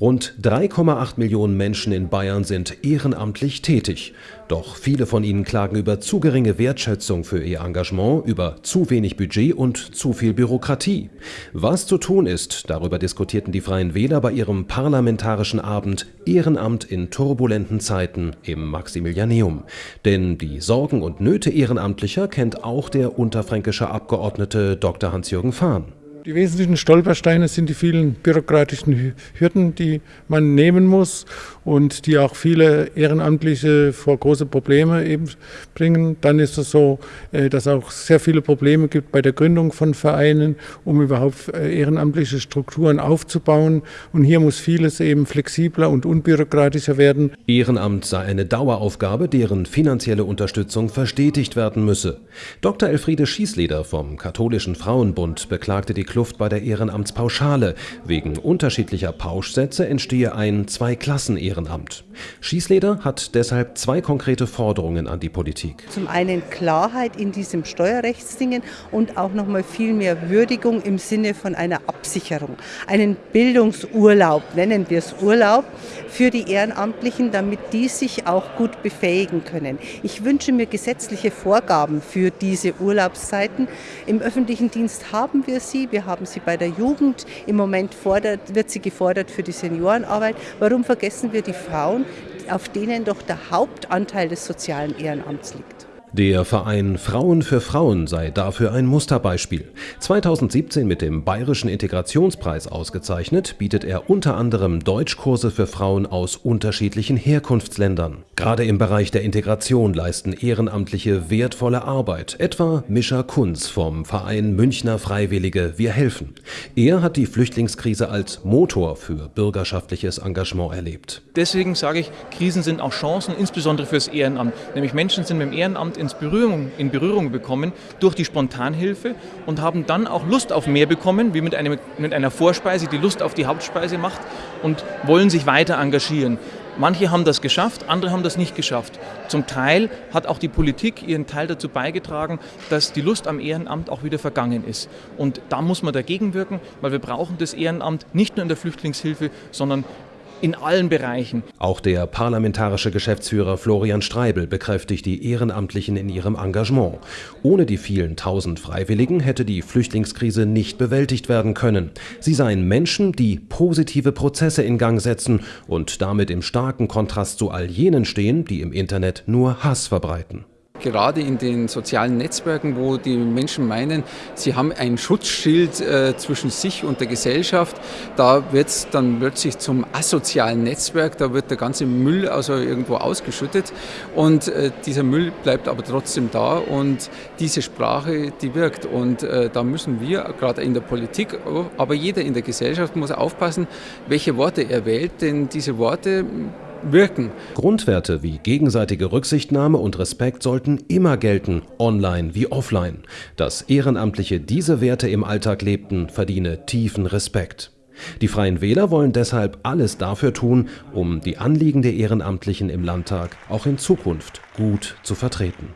Rund 3,8 Millionen Menschen in Bayern sind ehrenamtlich tätig. Doch viele von ihnen klagen über zu geringe Wertschätzung für ihr Engagement, über zu wenig Budget und zu viel Bürokratie. Was zu tun ist, darüber diskutierten die Freien Wähler bei ihrem parlamentarischen Abend Ehrenamt in turbulenten Zeiten im Maximilianeum. Denn die Sorgen und Nöte Ehrenamtlicher kennt auch der unterfränkische Abgeordnete Dr. Hans-Jürgen Fahn. Die wesentlichen Stolpersteine sind die vielen bürokratischen Hürden, die man nehmen muss und die auch viele Ehrenamtliche vor große Probleme eben bringen. Dann ist es so, äh, dass auch sehr viele Probleme gibt bei der Gründung von Vereinen, um überhaupt äh, ehrenamtliche Strukturen aufzubauen. Und hier muss vieles eben flexibler und unbürokratischer werden. Ehrenamt sei eine Daueraufgabe, deren finanzielle Unterstützung verstetigt werden müsse. Dr. Elfriede Schießleder vom Katholischen Frauenbund beklagte die Kluft bei der Ehrenamtspauschale. Wegen unterschiedlicher Pauschsätze entstehe ein Zwei-Klassen-Ehrenamt. Schießleder hat deshalb zwei konkrete Forderungen an die Politik. Zum einen Klarheit in diesem Steuerrechtsdingen und auch noch mal viel mehr Würdigung im Sinne von einer Absicherung. Einen Bildungsurlaub, nennen wir es Urlaub, für die Ehrenamtlichen, damit die sich auch gut befähigen können. Ich wünsche mir gesetzliche Vorgaben für diese Urlaubszeiten. Im öffentlichen Dienst haben wir sie. Wir haben sie bei der Jugend. Im Moment fordert, wird sie gefordert für die Seniorenarbeit. Warum vergessen wir die Frauen, auf denen doch der Hauptanteil des sozialen Ehrenamts liegt? Der Verein Frauen für Frauen sei dafür ein Musterbeispiel. 2017 mit dem Bayerischen Integrationspreis ausgezeichnet, bietet er unter anderem Deutschkurse für Frauen aus unterschiedlichen Herkunftsländern. Gerade im Bereich der Integration leisten Ehrenamtliche wertvolle Arbeit, etwa Mischa Kunz vom Verein Münchner Freiwillige Wir helfen. Er hat die Flüchtlingskrise als Motor für bürgerschaftliches Engagement erlebt. Deswegen sage ich, Krisen sind auch Chancen, insbesondere fürs Ehrenamt. Nämlich Menschen sind mit dem Ehrenamt ins Berührung, in Berührung bekommen durch die Spontanhilfe und haben dann auch Lust auf mehr bekommen, wie mit, einem, mit einer Vorspeise, die Lust auf die Hauptspeise macht und wollen sich weiter engagieren. Manche haben das geschafft, andere haben das nicht geschafft. Zum Teil hat auch die Politik ihren Teil dazu beigetragen, dass die Lust am Ehrenamt auch wieder vergangen ist. Und da muss man dagegen wirken, weil wir brauchen das Ehrenamt nicht nur in der Flüchtlingshilfe, sondern in allen Bereichen. Auch der parlamentarische Geschäftsführer Florian Streibel bekräftigt die Ehrenamtlichen in ihrem Engagement. Ohne die vielen tausend Freiwilligen hätte die Flüchtlingskrise nicht bewältigt werden können. Sie seien Menschen, die positive Prozesse in Gang setzen und damit im starken Kontrast zu all jenen stehen, die im Internet nur Hass verbreiten. Gerade in den sozialen Netzwerken, wo die Menschen meinen, sie haben ein Schutzschild äh, zwischen sich und der Gesellschaft, da wird es dann plötzlich zum asozialen Netzwerk, da wird der ganze Müll also irgendwo ausgeschüttet. Und äh, dieser Müll bleibt aber trotzdem da. Und diese Sprache, die wirkt. Und äh, da müssen wir gerade in der Politik, aber jeder in der Gesellschaft muss aufpassen, welche Worte er wählt, denn diese Worte wirken. Grundwerte wie gegenseitige Rücksichtnahme und Respekt sollten immer gelten, online wie offline. Dass Ehrenamtliche diese Werte im Alltag lebten, verdiene tiefen Respekt. Die Freien Wähler wollen deshalb alles dafür tun, um die Anliegen der Ehrenamtlichen im Landtag auch in Zukunft gut zu vertreten.